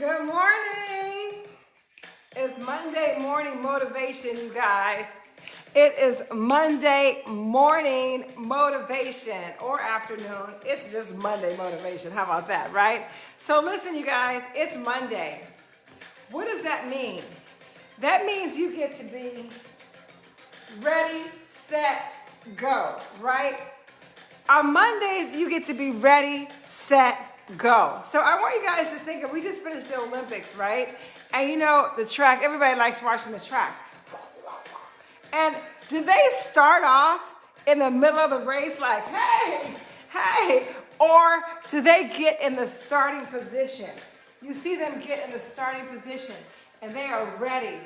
Good morning. It's Monday morning motivation, you guys. It is Monday morning motivation or afternoon. It's just Monday motivation. How about that, right? So listen, you guys, it's Monday. What does that mean? That means you get to be ready, set, go, right? On Mondays, you get to be ready, set, go. So I want you guys to think of, we just finished the Olympics, right? And you know, the track, everybody likes watching the track. And do they start off in the middle of the race like, hey, hey, or do they get in the starting position? You see them get in the starting position and they are ready,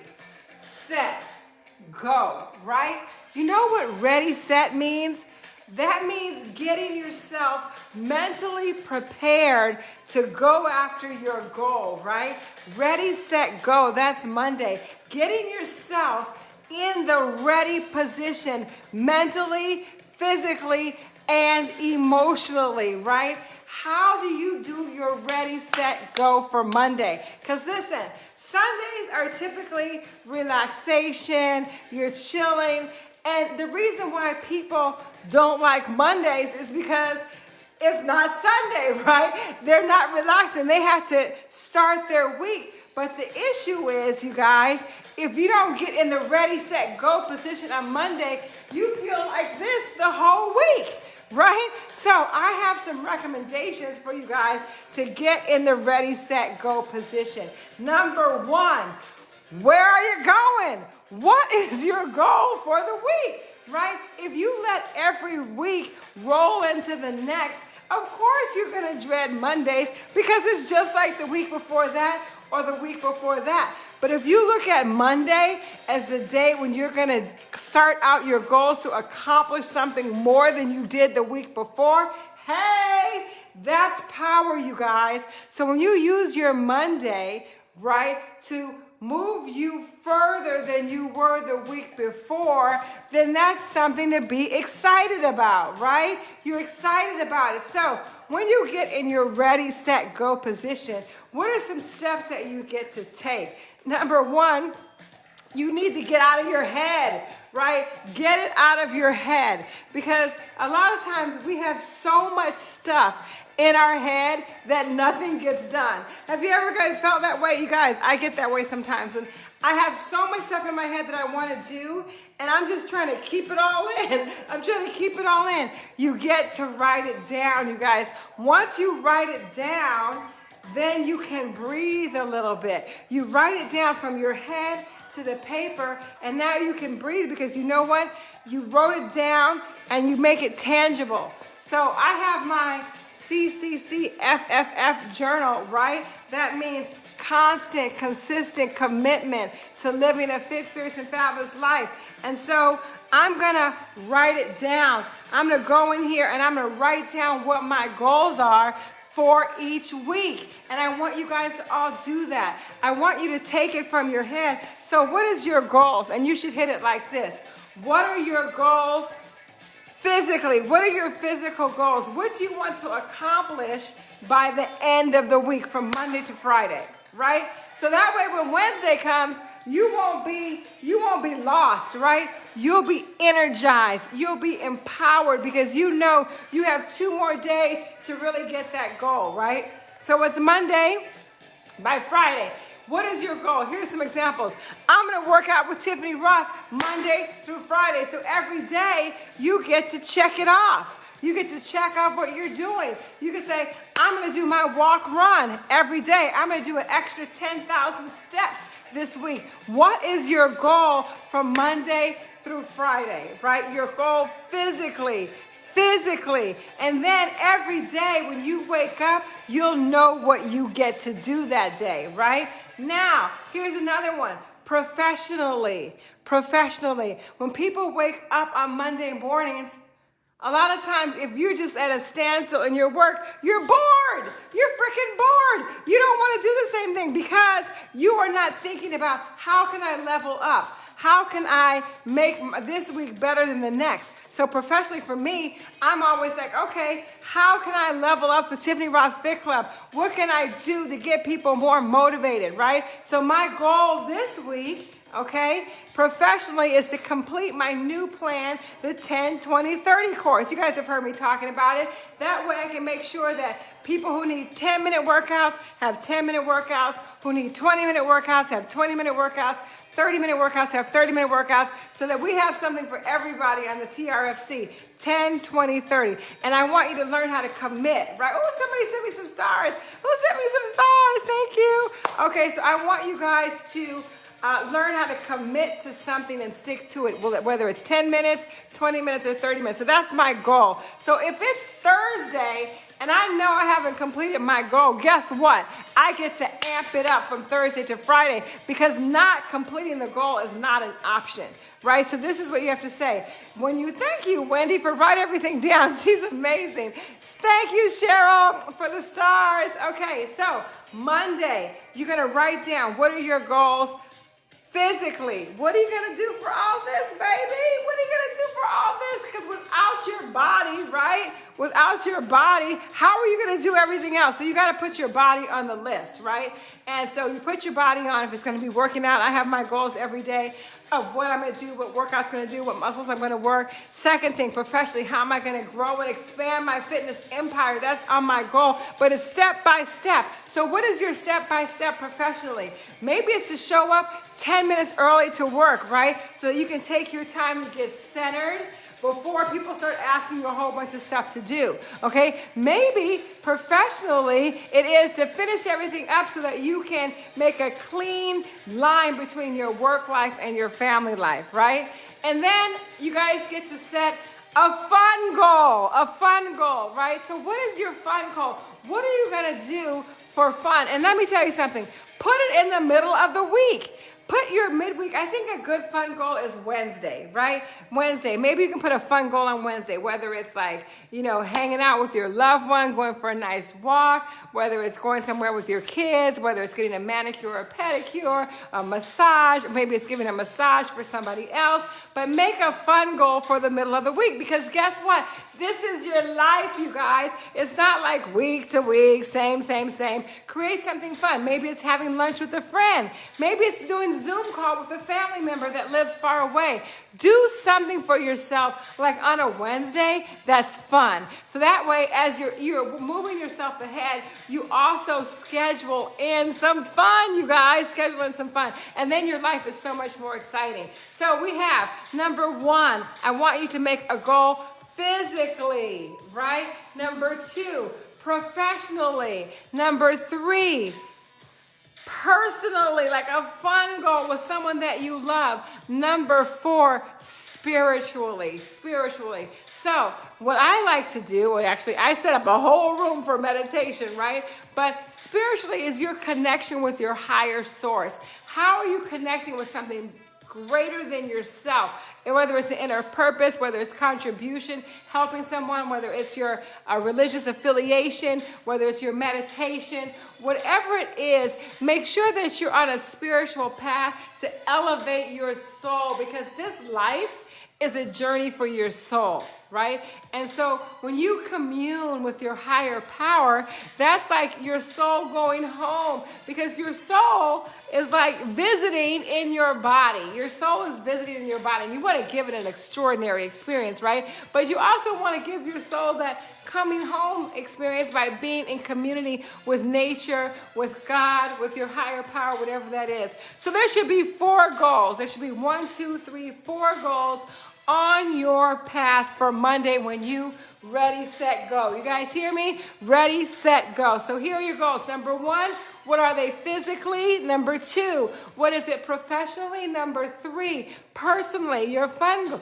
set, go, right? You know what ready, set means? That means getting yourself mentally prepared to go after your goal, right? Ready, set, go. That's Monday. Getting yourself in the ready position mentally, physically, and emotionally, right? How do you do your ready, set, go for Monday? Because listen, Sundays are typically relaxation, you're chilling, and the reason why people don't like Mondays is because it's not Sunday, right? They're not relaxing. They have to start their week. But the issue is, you guys, if you don't get in the ready, set, go position on Monday, you feel like this the whole week, right? So I have some recommendations for you guys to get in the ready, set, go position. Number one, where are you going? What is your goal for the week, right? If you let every week roll into the next, of course you're gonna dread Mondays because it's just like the week before that or the week before that. But if you look at Monday as the day when you're gonna start out your goals to accomplish something more than you did the week before, hey, that's power, you guys. So when you use your Monday, right, to move you further than you were the week before, then that's something to be excited about, right? You're excited about it. So when you get in your ready, set, go position, what are some steps that you get to take? Number one, you need to get out of your head, right? Get it out of your head because a lot of times we have so much stuff in our head that nothing gets done. Have you ever felt that way? You guys, I get that way sometimes. And I have so much stuff in my head that I want to do, and I'm just trying to keep it all in. I'm trying to keep it all in. You get to write it down, you guys. Once you write it down, then you can breathe a little bit. You write it down from your head to the paper, and now you can breathe because you know what? You wrote it down and you make it tangible. So I have my CCCFFF journal, right? That means constant, consistent commitment to living a fit, fierce, and fabulous life. And so I'm gonna write it down. I'm gonna go in here and I'm gonna write down what my goals are for each week. And I want you guys to all do that. I want you to take it from your head. So what is your goals? And you should hit it like this. What are your goals physically? What are your physical goals? What do you want to accomplish by the end of the week from Monday to Friday, right? So that way when Wednesday comes, you won't be you won't be lost, right? You'll be energized. You'll be empowered because you know you have two more days to really get that goal, right? So it's Monday by Friday. What is your goal? Here's some examples. I'm going to work out with Tiffany Rothe Monday through Friday. So every day you get to check it off. You get to check off what you're doing. You can say, I'm going to do my walk run every day. I'm going to do an extra 10,000 steps this week. What is your goal from Monday through Friday, right? Your goal physically, physically. And then every day when you wake up, you'll know what you get to do that day, right? Now, here's another one. Professionally, professionally. When people wake up on Monday mornings, a lot of times, if you're just at a standstill in your work, you're bored. You're freaking bored. You don't want to do the same thing because you are not thinking about how can I level up? How can I make this week better than the next? So professionally for me, I'm always like, okay, how can I level up the Tiffany Rothe Fit Club? What can I do to get people more motivated, right? So my goal this week okay? Professionally is to complete my new plan, the 10, 20, 30 course. You guys have heard me talking about it. That way I can make sure that people who need 10 minute workouts have 10 minute workouts, who need 20 minute workouts have 20 minute workouts, 30 minute workouts have 30 minute workouts, so that we have something for everybody on the TRFC, 10, 20, 30. And I want you to learn how to commit, right? Oh, somebody sent me some stars. Who sent me some stars? Thank you. Okay, so I want you guys to uh, learn how to commit to something and stick to it, whether it's 10 minutes, 20 minutes, or 30 minutes. So that's my goal. So if it's Thursday and I know I haven't completed my goal, guess what? I get to amp it up from Thursday to Friday because not completing the goal is not an option, right? So this is what you have to say. When you thank you, Wendy, for writing everything down. She's amazing. Thank you, Cheryl, for the stars. Okay, so Monday, you're gonna write down what are your goals physically. What are you gonna do for all this, baby? What are you gonna do for all this? Because without your body, right? Without your body, how are you gonna do everything else? So you gotta put your body on the list, right? And so you put your body on if it's gonna be working out. I have my goals every day of what I'm gonna do, what workout's gonna do, what muscles I'm gonna work. Second thing, professionally, how am I gonna grow and expand my fitness empire? That's on my goal, but it's step by step. So what is your step by step professionally? Maybe it's to show up 10 minutes early to work, right? So that you can take your time to get centered, before people start asking you a whole bunch of stuff to do. Okay? Maybe professionally it is to finish everything up so that you can make a clean line between your work life and your family life, right? And then you guys get to set a fun goal, a fun goal, right? So what is your fun goal? What are you to do for fun? And let me tell you something. Put it in the middle of the week put your midweek, I think a good fun goal is Wednesday, right? Wednesday. Maybe you can put a fun goal on Wednesday, whether it's like, you know, hanging out with your loved one, going for a nice walk, whether it's going somewhere with your kids, whether it's getting a manicure or pedicure, a massage, maybe it's giving a massage for somebody else, but make a fun goal for the middle of the week because guess what? This is your life, you guys. It's not like week to week, same, same, same. Create something fun. Maybe it's having lunch with a friend. Maybe it's doing Zoom call with a family member that lives far away. Do something for yourself, like on a Wednesday, that's fun. So that way, as you're, you're moving yourself ahead, you also schedule in some fun, you guys, schedule in some fun. And then your life is so much more exciting. So we have number one, I want you to make a goal physically, right? Number two, professionally. Number three, personally, like a fun goal with someone that you love. Number four, spiritually, spiritually. So what I like to do, well, actually I set up a whole room for meditation, right? But spiritually is your connection with your higher source. How are you connecting with something greater than yourself. And whether it's an inner purpose, whether it's contribution, helping someone, whether it's your uh, religious affiliation, whether it's your meditation, whatever it is, make sure that you're on a spiritual path to elevate your soul because this life is a journey for your soul, right? And so when you commune with your higher power, that's like your soul going home because your soul is like visiting in your body. Your soul is visiting in your body. And you want to give it an extraordinary experience, right? But you also want to give your soul that coming home experience by being in community with nature, with God, with your higher power, whatever that is. So there should be four goals. There should be one, two, three, four goals on your path for Monday when you ready, set, go. You guys hear me? Ready, set, go. So here are your goals. Number one, what are they physically? Number two, what is it professionally? Number three, personally, your fun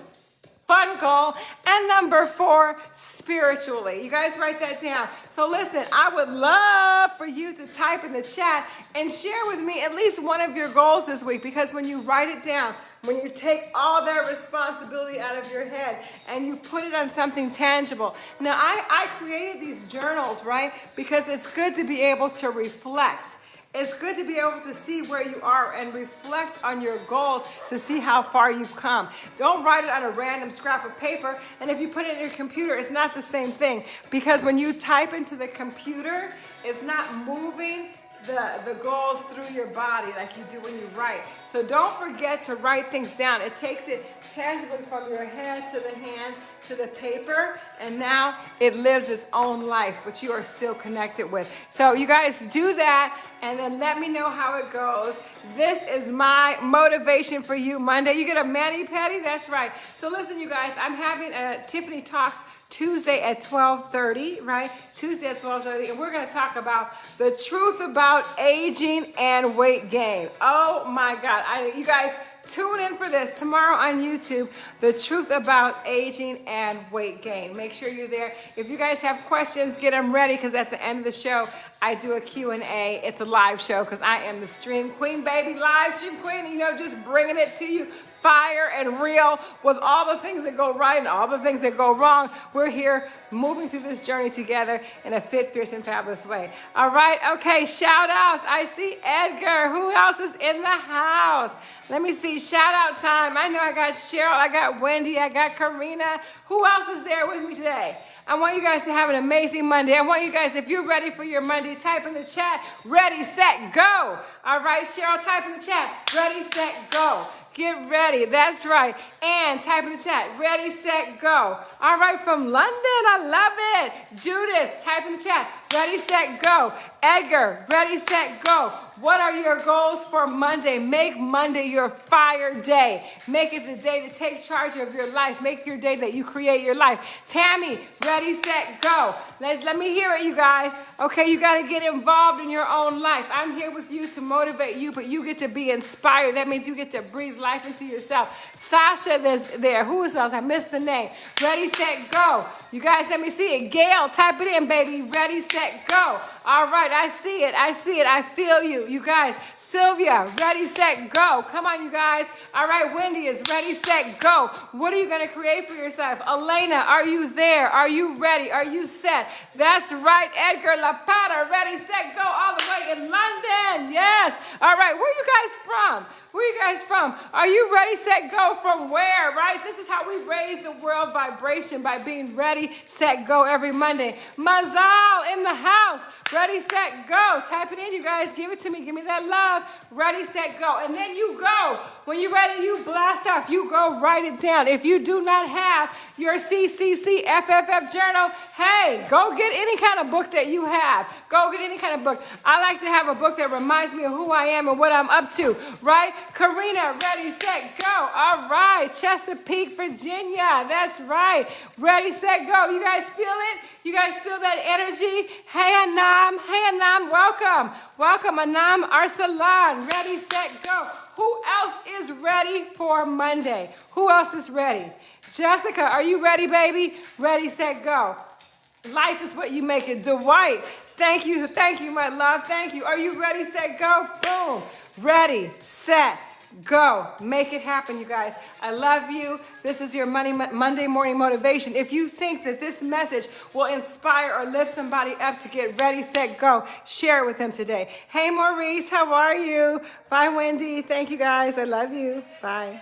fun goal. And number four, spiritually. You guys write that down. So listen, I would love for you to type in the chat and share with me at least one of your goals this week because when you write it down, when you take all that responsibility out of your head and you put it on something tangible. Now, I, I created these journals, right? Because it's good to be able to reflect It's good to be able to see where you are and reflect on your goals to see how far you've come. Don't write it on a random scrap of paper. And if you put it in your computer, it's not the same thing. Because when you type into the computer, it's not moving the, the goals through your body like you do when you write. So don't forget to write things down. It takes it tangibly from your head to the hand to the paper and now it lives its own life which you are still connected with. So you guys do that and then let me know how it goes. This is my motivation for you Monday. You get a mani patty? That's right. So listen you guys, I'm having a Tiffany Talks Tuesday at 12:30, right? Tuesday at 12:30 and we're going to talk about the truth about aging and weight gain. Oh my god. I you guys Tune in for this tomorrow on YouTube, the truth about aging and weight gain. Make sure you're there. If you guys have questions, get them ready because at the end of the show, I do a Q&A. It's a live show because I am the stream queen, baby, live stream queen, you know, just bringing it to you fire and real with all the things that go right and all the things that go wrong. We're here moving through this journey together in a fit, fierce, and fabulous way. All right, okay, shout outs. I see Edgar. Who else is in the house? Let me see, shout out time. I know I got Cheryl, I got Wendy, I got Karina. Who else is there with me today? I want you guys to have an amazing Monday. I want you guys, if you're ready for your Monday, type in the chat, ready, set, go. All right, Cheryl, type in the chat, ready, set, go. Get ready. That's right. And type in the chat. Ready, set, go. All right, from London. I love it. Judith, type in the chat. Ready, set, go. Edgar, ready, set, go. What are your goals for Monday? Make Monday your fire day. Make it the day to take charge of your life. Make your day that you create your life. Tammy, ready, set, go. Let's, let me hear it, you guys. Okay, you got to get involved in your own life. I'm here with you to motivate you, but you get to be inspired. That means you get to breathe life into yourself. Sasha, there. Who is else? I missed the name. Ready, set, go. You guys, let me see it. Gail, type it in, baby. Ready, set, go. All right, I see it. I see it. I feel you. You guys, Sylvia, ready, set, go. Come on, you guys. All right, Wendy is ready, set, go. What are you going to create for yourself? Elena, are you there? Are you ready? Are you set? That's right, Edgar Lapata, ready, set, go all the way in London. Yes. All right, where are you guys from? Where are you guys from? Are you ready, set, go from where, right? This is how we raise the world vibration by being ready, set, go every Monday. Mazal in the house. Ready, set, go. Type it in, you guys. Give it to me. Give me that love. Ready, set, go. And then you go. When you're ready, you blast off. You go write it down. If you do not have your CCC FFF journal, hey, go get any kind of book that you have. Go get any kind of book. I like to have a book that reminds me of who I am and what I'm up to, right? Karina, ready, set, go. All right. Chesapeake, Virginia. That's right. Ready, set, go. You guys feel it? You guys feel that energy? Hey, Anam. Hey, Anam. Welcome. Welcome, Anam Arsalan. Ready, set, go. Who else is ready for Monday? Who else is ready? Jessica, are you ready, baby? Ready, set, go. Life is what you make it. Dwight, thank you. Thank you, my love. Thank you. Are you ready, set, go? Boom. Ready, set, Go. Make it happen, you guys. I love you. This is your Money, Monday morning motivation. If you think that this message will inspire or lift somebody up to get ready, set, go, share it with them today. Hey, Maurice, how are you? Bye, Wendy. Thank you, guys. I love you. Bye.